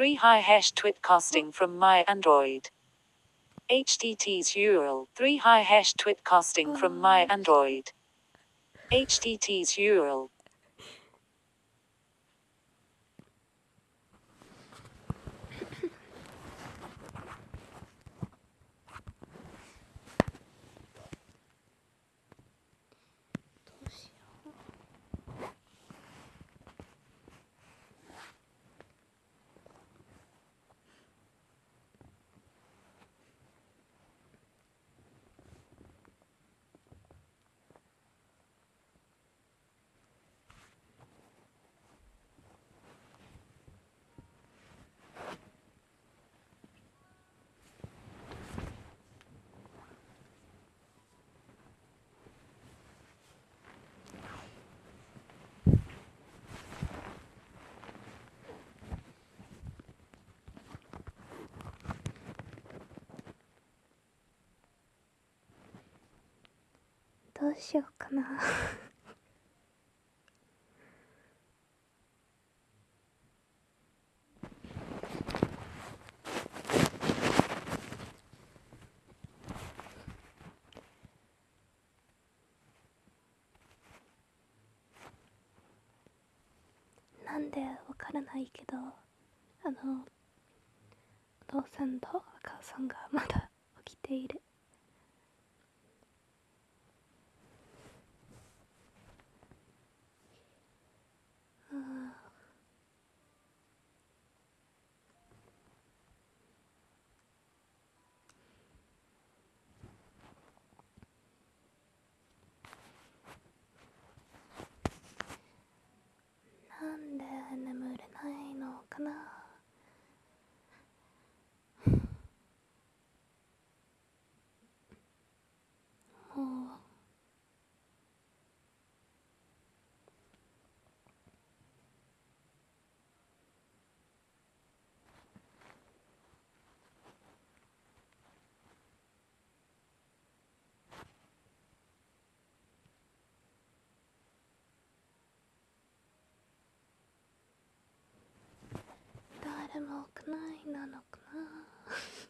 3 high hash twit casting from my Android. HTT's URL 3 high hash twit casting from my Android. HTT's URL うしようかな。なんでわからないけどあのお父さんとお母さんがまだ起きているあーなんで眠れないのかなもう誰もくないなのかな。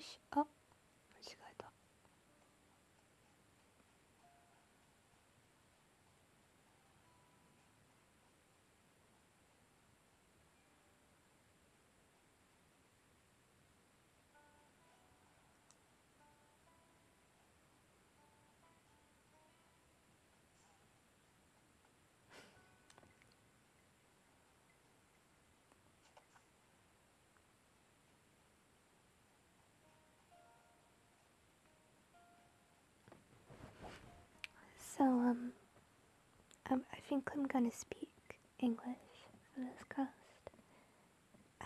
캐시업 So um, um I think I'm gonna speak English for this cast.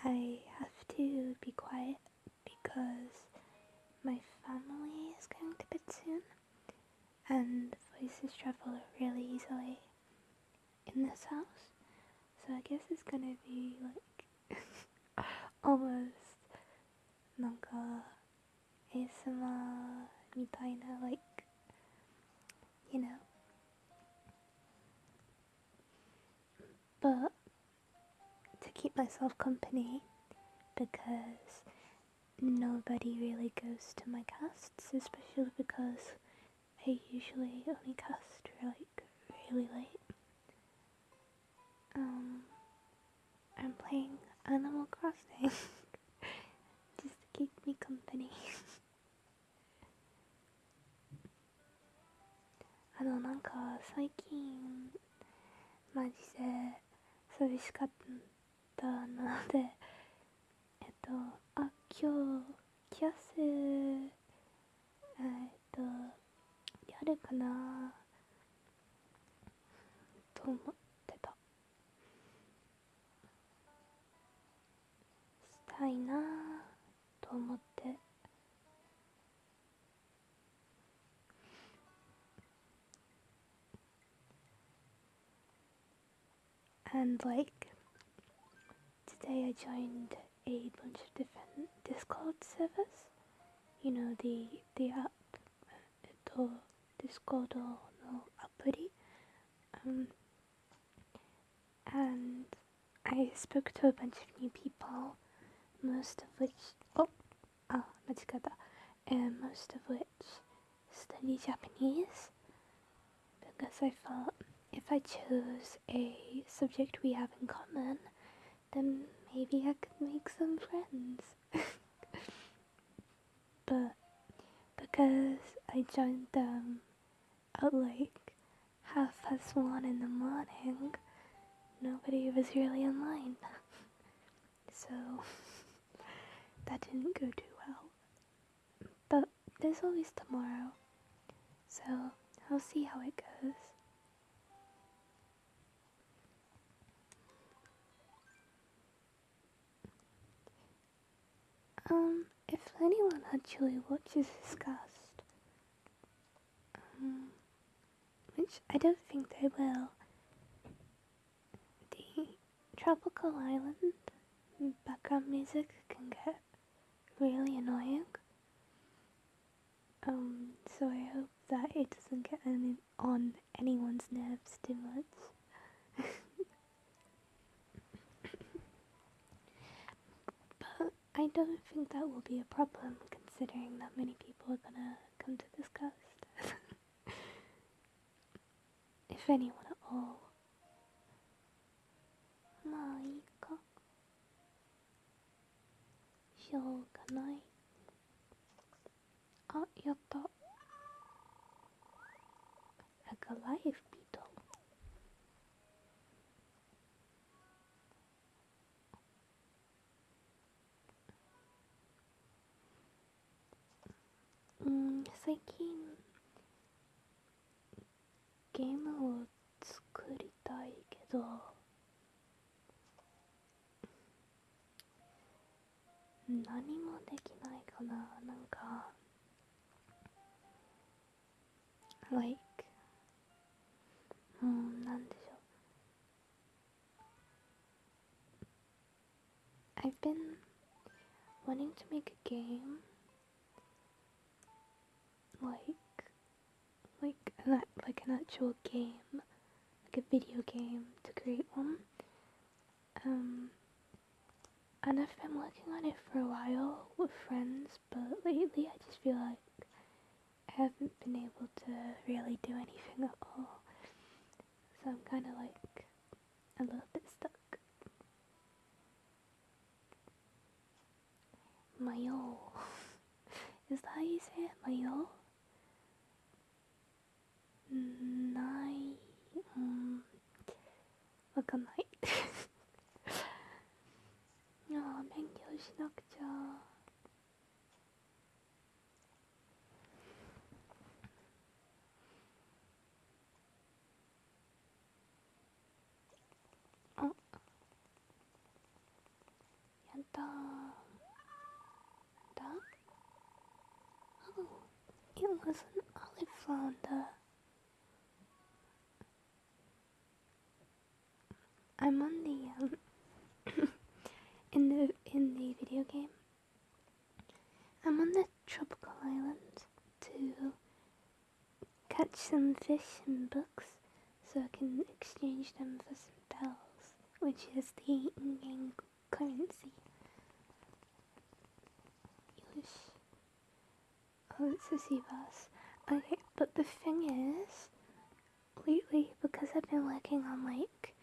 I have to be quiet because my family is going to bed soon and voices travel really easily in this house. So I guess it's gonna be like almost なんか ASMR みたいな like you know. But to keep myself company, because nobody really goes to my casts, especially because I usually only cast like really late. Um, I'm playing Animal Crossing just to keep me company. あのなんか最近 マジで 寂しかったのでえっとあ今日キャスえっとやるかなと思ってた。したいなと思って。and like today I joined a bunch of different Discord servers. You know the the app uh, the Discord or no Appity. Um, and I spoke to a bunch of new people, most of which oh ah oh, and um, most of which study Japanese because I felt if I chose a subject we have in common, then maybe I could make some friends. but because I joined them at like half past one in the morning, nobody was really online. so that didn't go too well. But there's always tomorrow. So I'll see how it goes. Um, if anyone actually watches this cast, um, which I don't think they will, the tropical island background music can get really annoying. Um, so I hope that it doesn't get any, on anyone's nerves too much. but I don't think that will be a problem considering that many people are gonna come to this coast. if anyone at all. Ma Shogunai. Ah, yatta. 最近ゲームを作りたいけど何もできないかな。なんか like うんなんでしょう。I've been wanting to make a game like like an, like an actual game like a video game to create one um and I've been working on it for a while with friends but lately I just feel like I haven't been able to really do anything at all so I'm kind of like a little bit stuck Mayo is that how you say it? Mayo? ないうんわかんないああ勉強しなくちゃあやったーだ Oh, it was an olive flounder. On the um in the in the video game. I'm on the tropical island to catch some fish and books so I can exchange them for some bells, which is the in-game currency. Oh, it's a sea bass. Okay, but the thing is, lately, because I've been working on like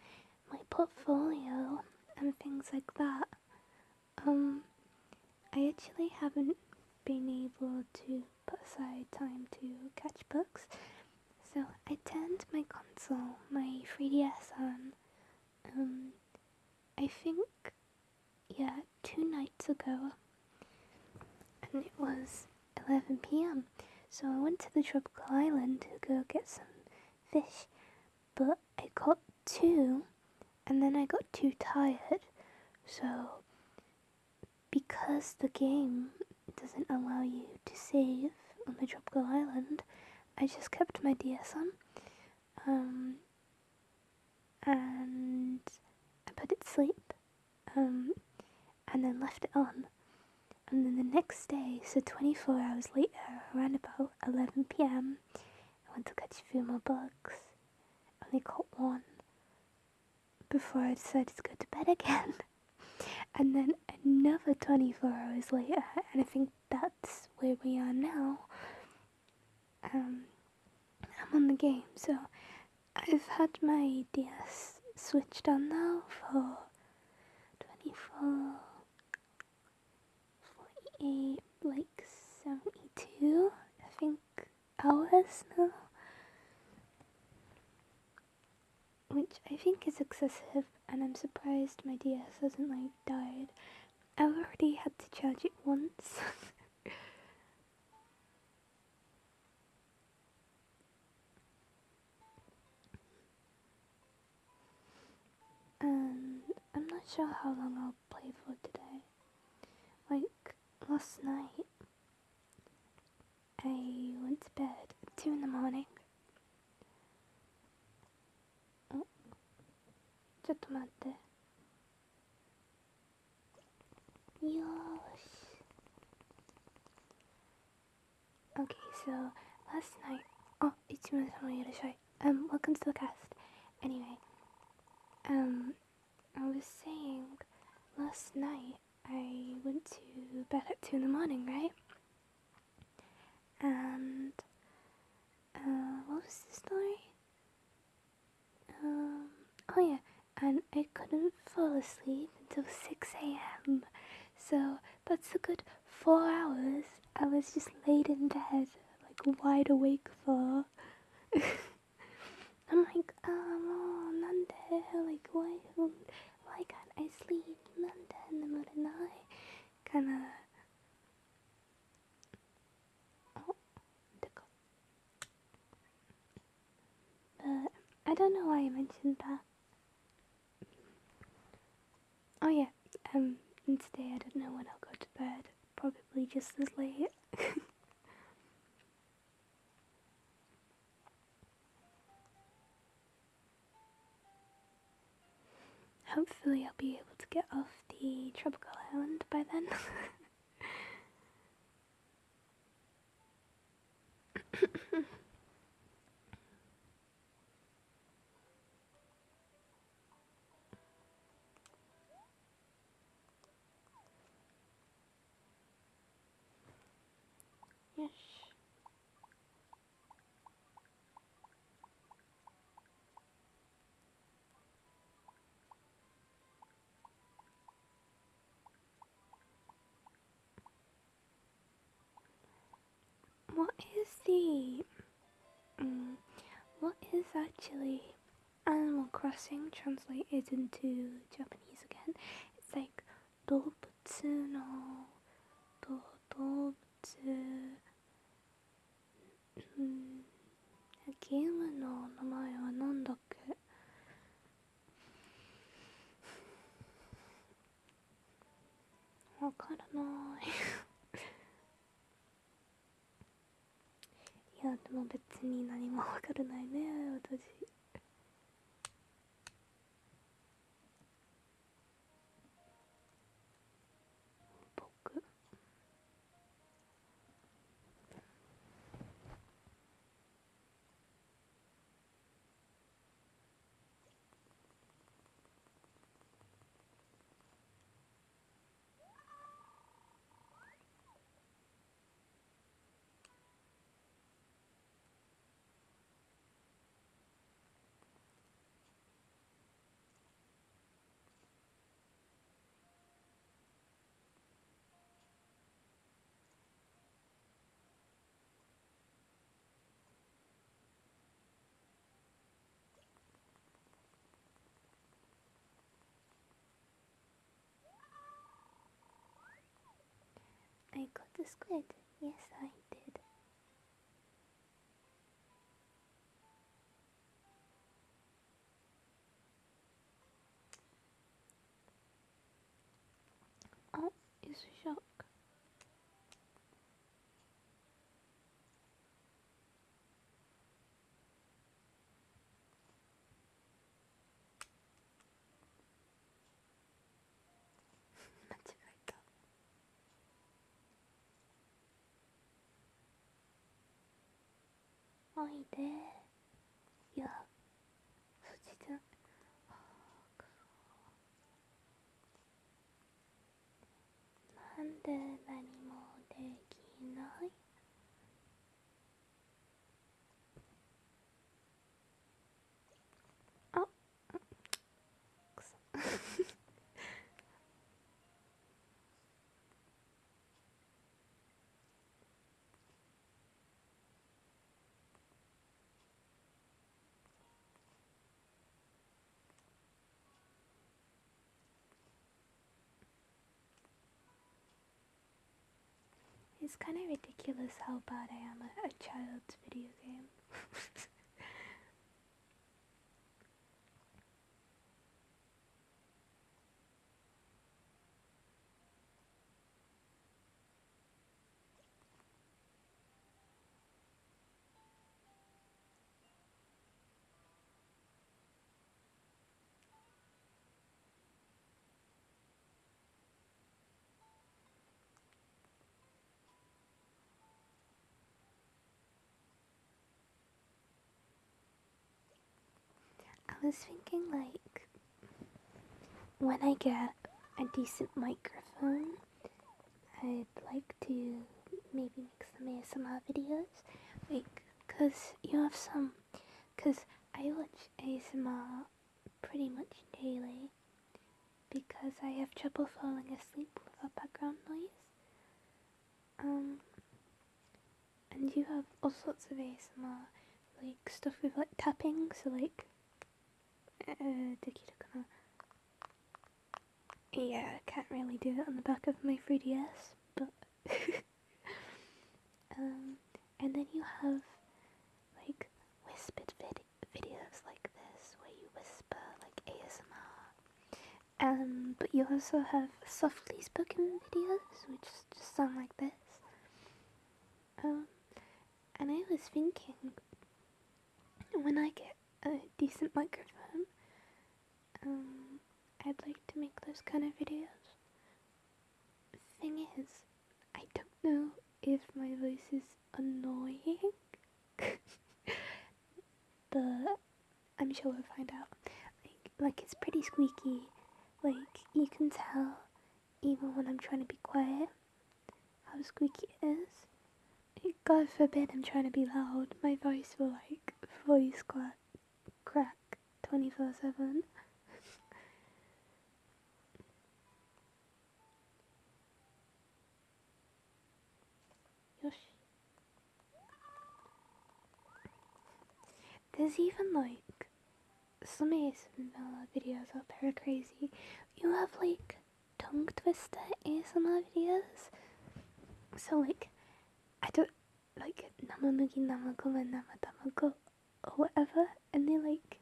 my portfolio and things like that, um, I actually haven't been able to put aside time to catch books. So I turned my console, my 3DS on. Um, I think, yeah, two nights ago, and it was 11 p.m. So I went to the tropical island to go get some fish, but I caught two, and then I got too tired. So, because the game doesn't allow you to save on the tropical island, I just kept my DS on. Um, and I put it to sleep. Um, and then left it on. And then the next day, so 24 hours later, around about 11 pm, I went to catch a few more bugs. Only caught one before I decided to go to bed again. and then another 24 hours later, and I think that's where we are now. Um, I'm on the game, so I've had my DS switched on now for 24, 48, like 72, I think, hours now. Which I think is excessive, and I'm surprised my DS hasn't like died. I've already had to charge it once. and I'm not sure how long I'll play for today. Like last night, I went to bed at 2 in the morning. Oh, ちょっと待って。よーし。Okay, so last night. Oh, 一名様いらっしゃい. Um, welcome to the cast. Anyway, um, I was saying last night I went to bed at 2 in the morning, right? And, uh, what was the story? Um, oh yeah, and I couldn't fall asleep until 6 a.m. So that's a good four hours I was just laid in bed, like wide awake for. I'm like, um, oh, Nanda, like, why, why can't I sleep, Nanda, in the middle of the night? Kinda. Oh. But I don't know why I mentioned that. Today I don't know when I'll go to bed probably just as late Hopefully, I'll be able to get off the tropical island by then. yes. What is the. Um, what is actually Animal Crossing translated into Japanese again? It's like 動物のど動物うんゲームの名前は何だっけわからない いやでも別に何もわからないね私。I got the squid. Yes, I おいで。いやそっちじゃあくなんで何もできない？It's kind of ridiculous how bad I am at a child's video game. I was thinking, like, when I get a decent microphone, I'd like to maybe make some ASMR videos. Like, because you have some. Because I watch ASMR pretty much daily because I have trouble falling asleep without background noise. Um, and you have all sorts of ASMR, like stuff with like tapping, so like できるかな Yeah, I can't really do it on the back of my 3DS, but um, and then you have like whispered vid- videos like this where you whisper like ASMR. Um, but you also have softly spoken videos which just sound like this. Um, and I was thinking when I get a decent microphone, um, I'd like to make those kind of videos. Thing is, I don't know if my voice is annoying, but I'm sure we'll find out. Like, like it's pretty squeaky. Like you can tell, even when I'm trying to be quiet, how squeaky it is. God forbid I'm trying to be loud. My voice will like voice crack, crack 24 7. Yosh. There's even like some ASMR videos out there are crazy. You have like tongue twister ASMR videos. So like I don't like namamugi namagoma namatamago or whatever and they like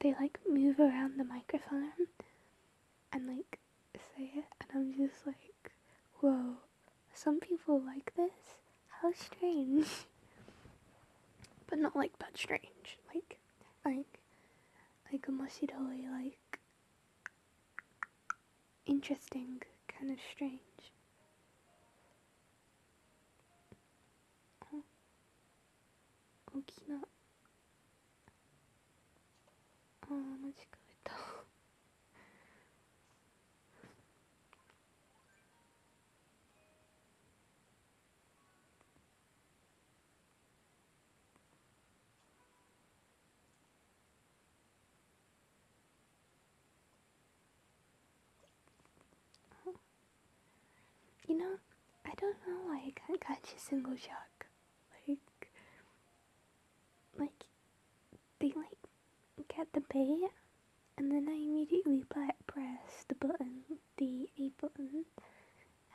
they like move around the microphone and like say it and I'm just like whoa some people like this how strange but not like bad strange. Like like like a moshidoi like interesting kind of strange. Oh. 大き You know, I don't know why I can't catch a single shark. Like, like they like get the bait and then I immediately pre- press the button, the A button,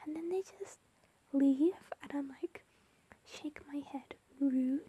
and then they just leave? And I'm like, shake my head, rude.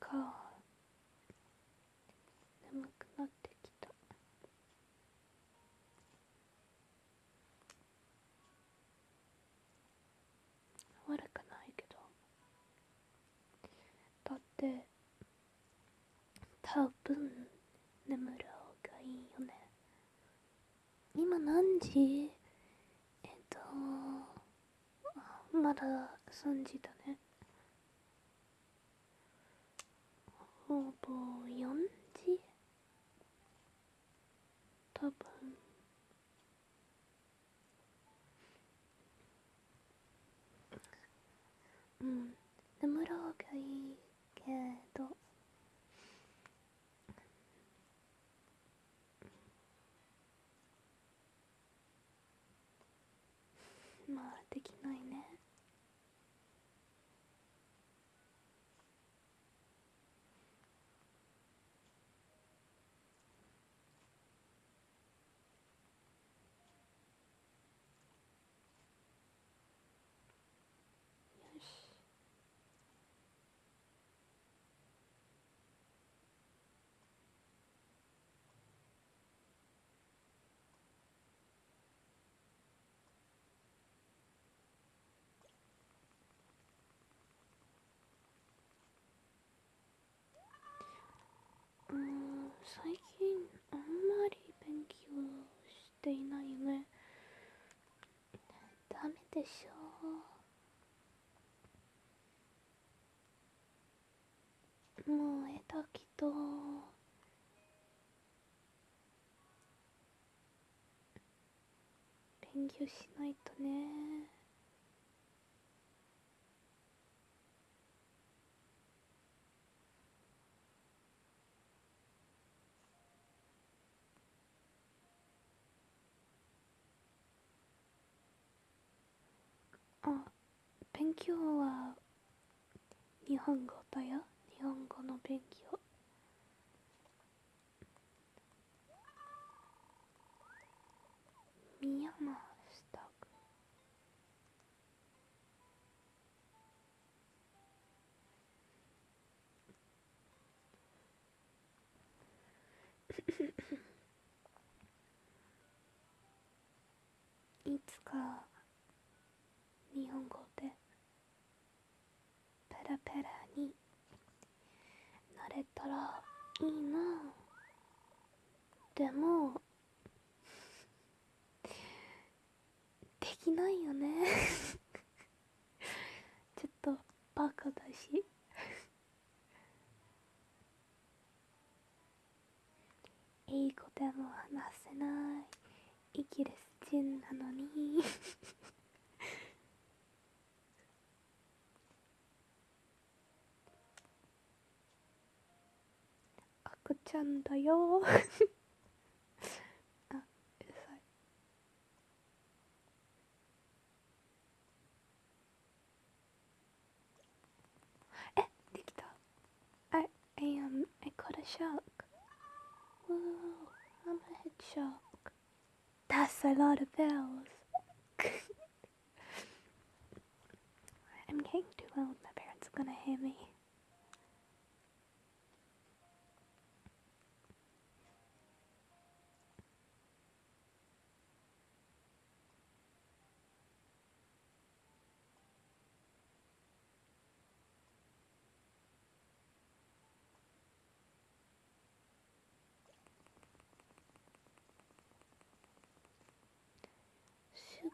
か。眠くなってきた。悪くないけど。だって多分眠る方がいいよね。今何時？えっとまだ3時だね。今できないな。たけど勉強しないとね。あ勉強は日本語だよ。日本語の勉強。宮間した。くいつか日本語でペラペラになれたらいいな。でもでないよね。ちょっとバカだし。英語でも話せない。イギリス人なのに。赤ちゃんだよ。I, um I caught a shark. Whoa I'm a head shark That's a lot of bells. I'm getting too old, my parents are gonna hear me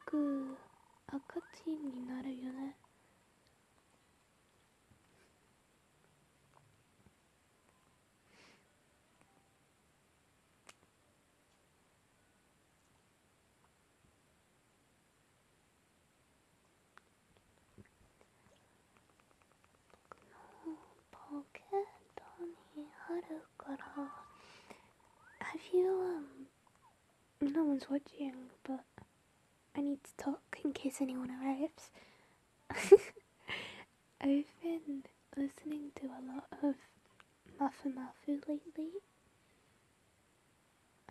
ぐ赤チンになるよねポケットにあるから Have you um no one's watching but I need to talk in case anyone arrives I've been listening to a lot of Mafu Mafu lately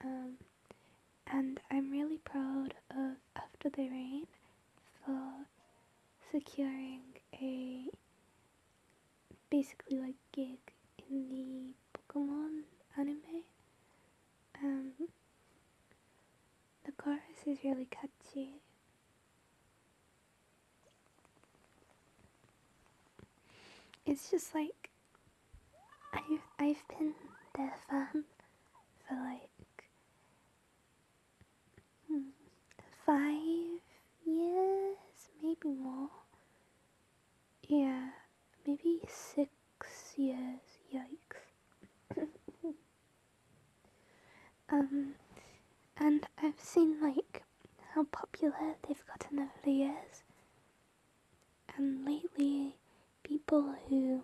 um and I'm really proud of After the Rain for securing a basically like gig in the Pokemon anime. Um, the chorus is really catchy. It's just like I've I've been their fan for like hmm, five years, maybe more. Yeah, maybe six years. Yikes. um, seen like how popular they've gotten over the years. And lately, people who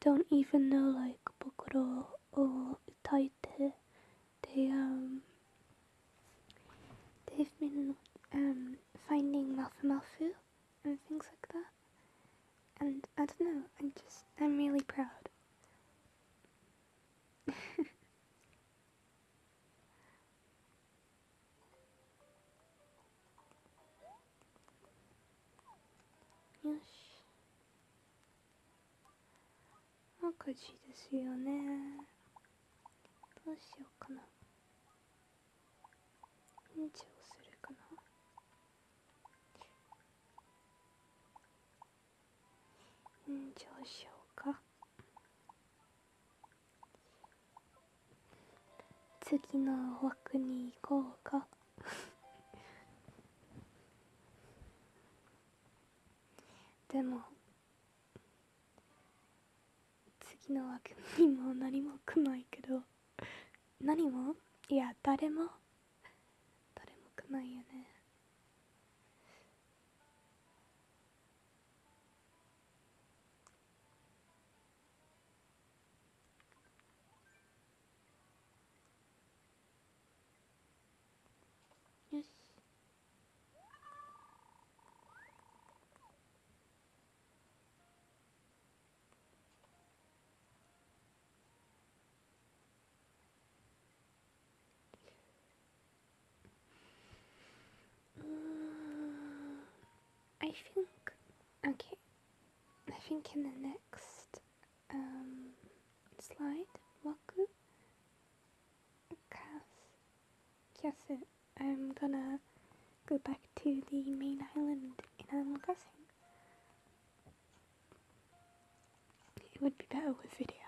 don't even know like Bokoro or Utaite, they um, they've been um finding Mafu Mafu and things like that and I don't know, I'm just, I'm really proud. 赤字ですよね。どうしようかな。延長するかな。延長しようか次の枠に行こうか でも次の枠にも何も来ないけど何も？いや誰も？誰も来ないよね。Think okay I think in the next um slide 枠 cast Yes, I'm gonna go back to the main island in Animal Crossing. It would be better with video.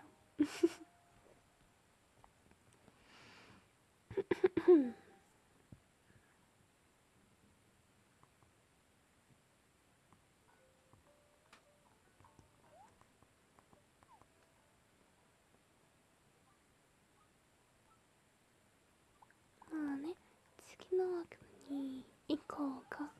に行こうか。